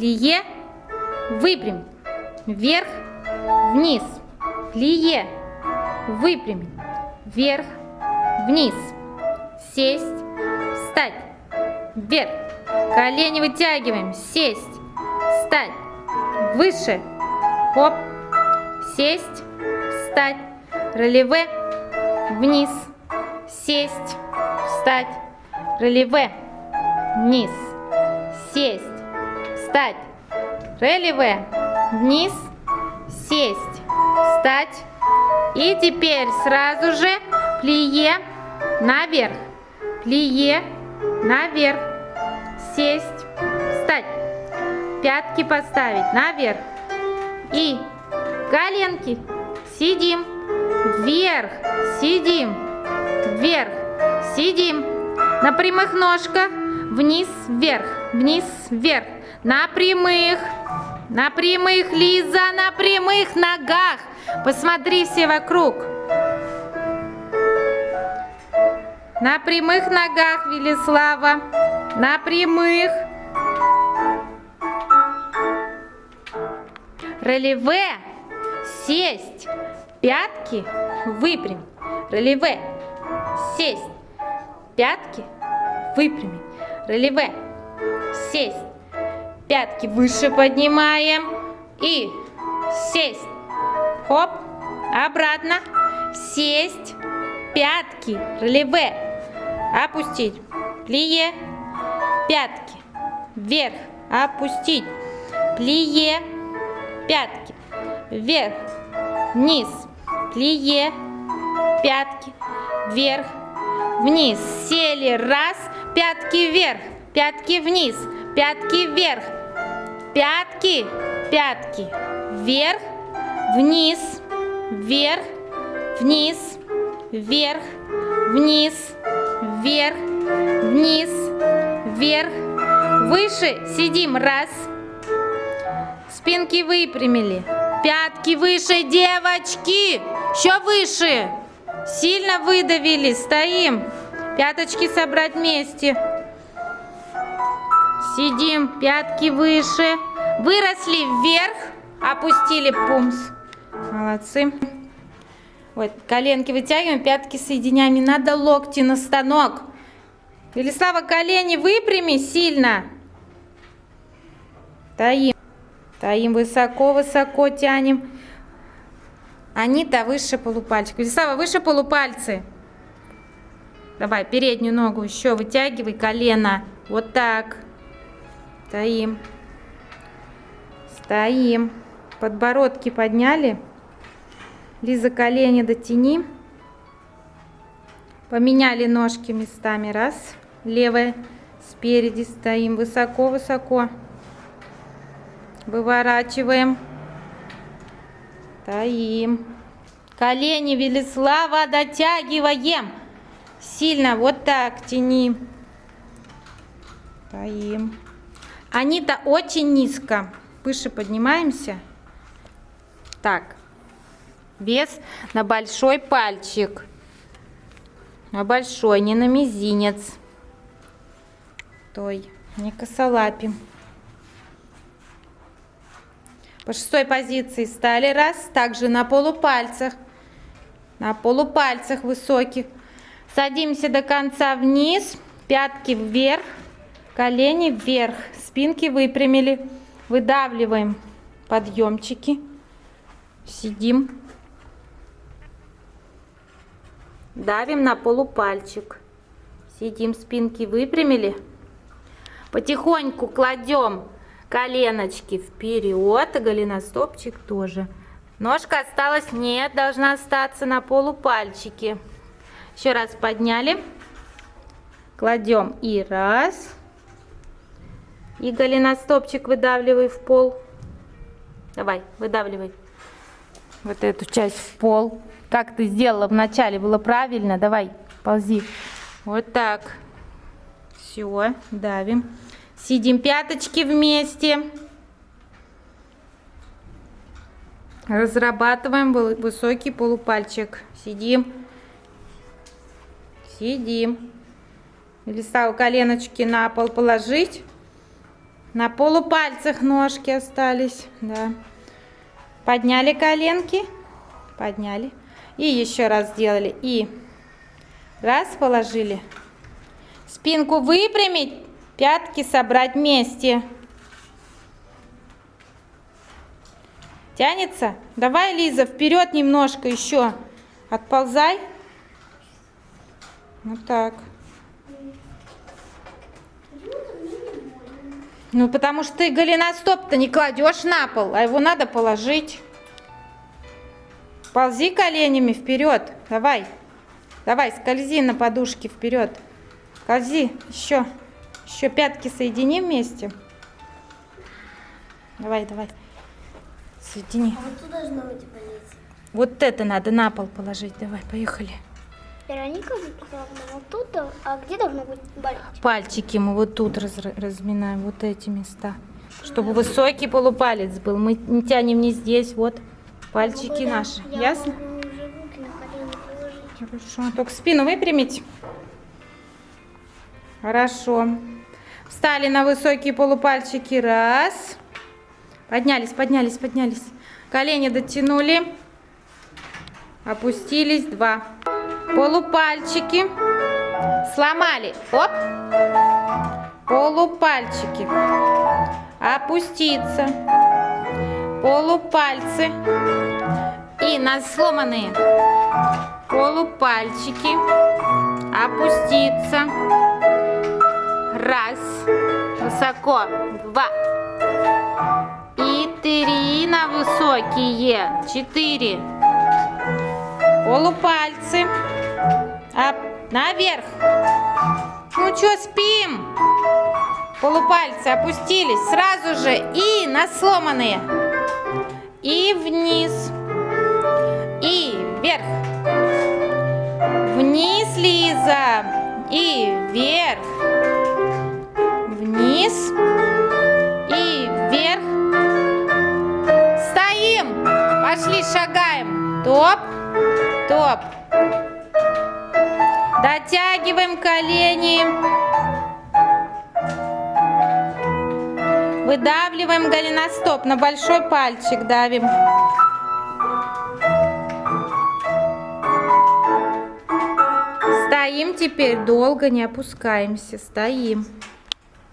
плие, выпрямить, вверх, вниз, плие, выпрямить, вверх, вниз, сесть, встать, вверх, колени вытягиваем, сесть, встать, выше, хоп, сесть, встать, ролеве, вниз, сесть, встать, ролеве, вниз, сесть, встать, ролеве, вниз, сесть, встать. И теперь сразу же плие наверх, плие наверх, сесть, встать, пятки поставить наверх. И коленки. Сидим, вверх, сидим, вверх, сидим, на прямых ножках, вниз, вверх, вниз, вверх, на прямых, на прямых, Лиза, на прямых ногах, посмотри все вокруг. На прямых ногах, Велислава, на прямых. Релеве, сесть, пятки выпрямить. Релеве, сесть, пятки выпрямить. Релеве, сесть, пятки выше поднимаем. И сесть. Хоп, обратно, сесть, пятки, релеве, опустить, плие, пятки, вверх, опустить, плие, пятки, вверх, вниз, плие, пятки, вверх, вниз, сели, раз, пятки вверх, пятки вниз, пятки вверх, пятки, пятки, вверх, вниз, вверх, вниз, вверх, вниз, вверх, вниз, вверх, выше, сидим, раз, спинки выпрямили, пятки выше, девочки, еще выше, сильно выдавили, стоим, пяточки собрать вместе, сидим, пятки выше, выросли вверх, опустили пумс, молодцы. Вот, коленки вытягиваем, пятки соединяем. Не надо локти на станок. Велислава, колени выпрями сильно. Таим. Таим высоко-высоко тянем. Анита выше полупальчик. Велислава, выше полупальцы. Давай, переднюю ногу еще вытягивай, колено. Вот так. Стоим. Стоим. Подбородки подняли. Лиза, колени дотяни. Поменяли ножки местами. Раз. Левая спереди стоим. Высоко-высоко. Выворачиваем. Стоим. Колени Велислава дотягиваем. Сильно вот так тяни. Стоим. Они-то очень низко. Выше поднимаемся. Так. Вес на большой пальчик. На большой, не на мизинец. Той, не косолапим. По шестой позиции стали. Раз. Также на полупальцах. На полупальцах высоких. Садимся до конца вниз. Пятки вверх. Колени вверх. Спинки выпрямили. Выдавливаем подъемчики. Сидим. Давим на полупальчик. Сидим, спинки выпрямили. Потихоньку кладем коленочки вперед, и голеностопчик тоже. Ножка осталась, нет, должна остаться на полупальчике. Еще раз подняли. Кладем и раз. И голеностопчик выдавливай в пол. Давай, выдавливай вот эту часть в пол. Как ты сделала вначале, было правильно. Давай, ползи. Вот так. Все, давим. Сидим пяточки вместе. Разрабатываем высокий полупальчик. Сидим. Сидим. Листа у коленочки на пол положить. На полупальцах ножки остались, да. Подняли коленки, подняли. И еще раз сделали. И раз положили. Спинку выпрямить, пятки собрать вместе. Тянется? Давай, Лиза, вперед немножко еще. Отползай. Вот так. Ну, потому что ты голеностоп-то не кладешь на пол, а его надо положить. Ползи коленями вперед. Давай. Давай, скользи на подушке вперед. Скользи. Еще. Еще пятки соедини вместе. Давай, давай. Соедини. А вот тут должно быть болеть. Вот это надо на пол положить. Давай, поехали. Вероника записала вот тут, а где должно быть болеть? Пальчики мы вот тут раз- разминаем, вот эти места. Чтобы высокий полупалец был. Мы не тянем не здесь, вот. Пальчики Могу, да, наши. Я Ясно? Хорошо. Только спину выпрямить. Хорошо. Встали на высокие полупальчики. Раз. Поднялись, поднялись, поднялись. Колени дотянули. Опустились. Два. Полупальчики. Сломали. Оп. Полупальчики. Опуститься. Полупальцы. И на сломанные полупальчики. Опуститься. Раз. Высоко. Два. И три на высокие. Четыре. Полупальцы. Оп. Наверх. Ну что, спим? Полупальцы опустились сразу же и на сломанные. И вниз. И вверх. Вниз, Лиза. И вверх. Вниз. И вверх. Стоим. Пошли, шагаем. Топ. Топ. Дотягиваем колени. Выдавливаем голеностоп. На большой пальчик давим. Стоим теперь долго, не опускаемся. Стоим.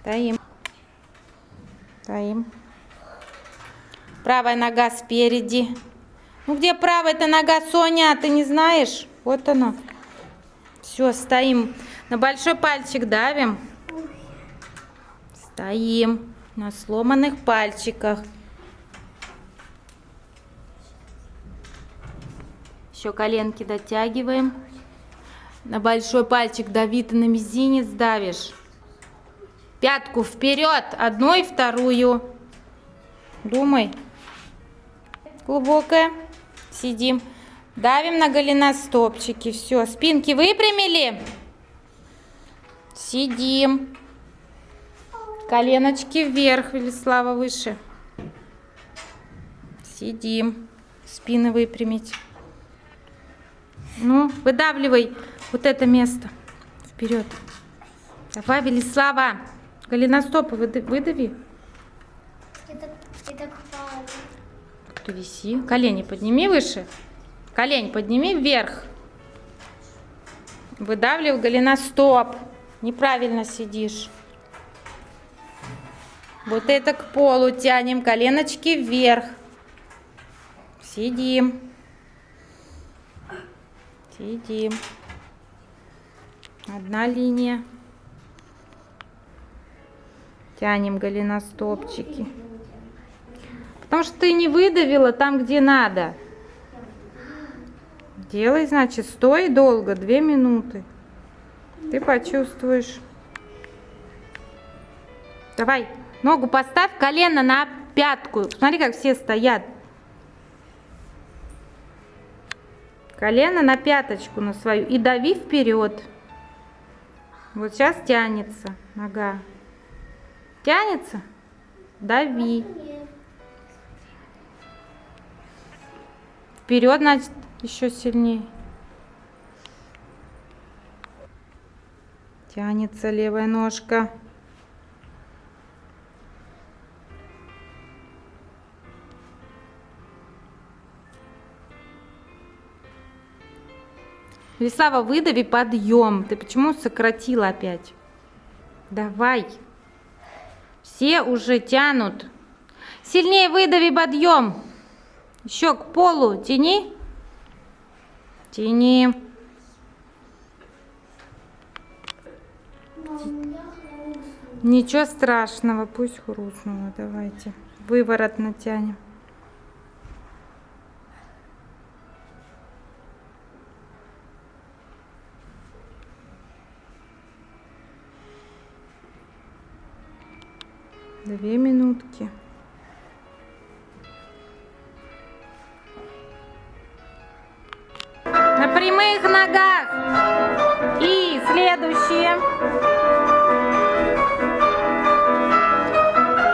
Стоим. Стоим. Правая нога спереди. Ну где правая-то нога, Соня? Ты не знаешь? Вот она. Все, стоим. На большой пальчик давим. Стоим на сломанных пальчиках. Еще коленки дотягиваем. На большой пальчик дави, ты на мизинец давишь. Пятку вперед, одну и вторую. Думай. Глубокая. Сидим. Давим на голеностопчики. Все, спинки выпрямили. Сидим. Коленочки вверх, Велислава, выше. Сидим. Спины выпрямить. Ну, выдавливай вот это место. Вперед. Давай, Велислава. Голеностопы выда- выдави. Это хвалит. Кто виси. Колени подними выше. Колень подними вверх. Выдавливай голеностоп. Неправильно сидишь. Вот это к полу тянем. Коленочки вверх. Сидим. Сидим. Одна линия. Тянем голеностопчики. Потому что ты не выдавила там, где надо. Делай, значит, стой долго, две минуты. Ты почувствуешь. Давай, ногу поставь, колено на пятку. Смотри, как все стоят. Колено на пяточку на свою и дави вперед. Вот сейчас тянется нога. Тянется? Дави. Вперед, значит, еще сильнее. Тянется левая ножка. Весава, выдави подъем. Ты почему сократила опять? Давай. Все уже тянут. Сильнее выдави подъем. Еще к полу тяни. Тяни. Ничего страшного, пусть хрустнуло. Давайте. Выворот натянем. Две минутки. Прямых ногах. И следующее.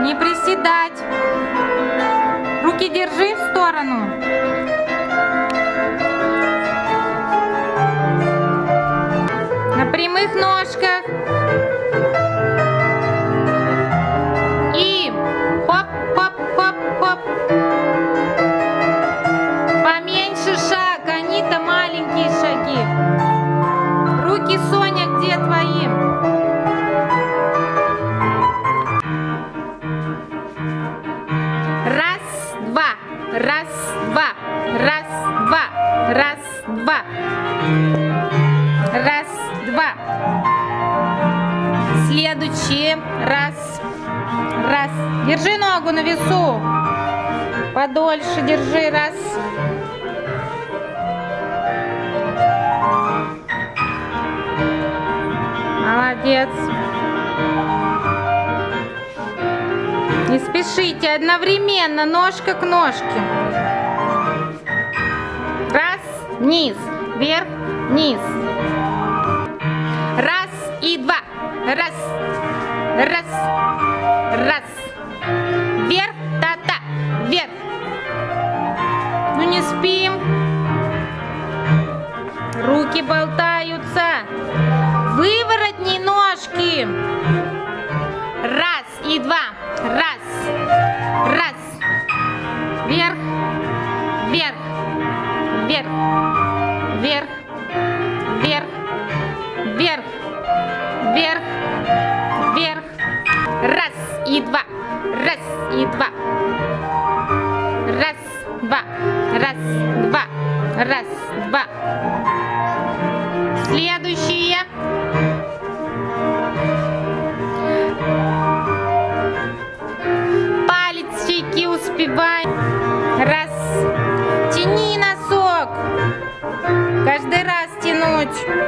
Не приседать. Руки держи в сторону. На прямых ножках. Раз, два. Следующий. Раз, раз. Держи ногу на весу. Подольше держи. Раз. Молодец. Не спешите, одновременно, ножка к ножке. Вниз, вверх, вниз. Раз и два. Раз, раз, раз. Вверх, та-та, вверх. Ну не спим. Руки болтаются. Выворотни ножки. much.